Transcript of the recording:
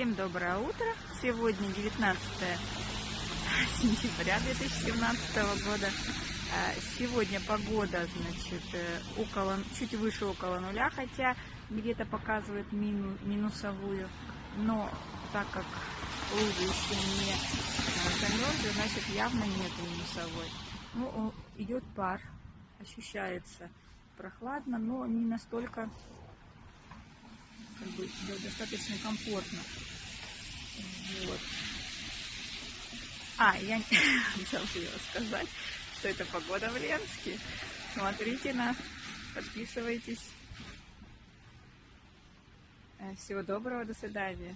Всем доброе утро. Сегодня 19 сентября 2017 года. А, сегодня погода, значит, э, около, чуть выше около нуля, хотя где-то показывает мину, минусовую. Но так как лужи еще не а, замерзли, значит явно нет минусовой. Ну, идет пар, ощущается прохладно, но не настолько как бы достаточно комфортно. Вот. А, я забыла сказать, что это погода в Ленске. Смотрите нас, подписывайтесь. Всего доброго, до свидания.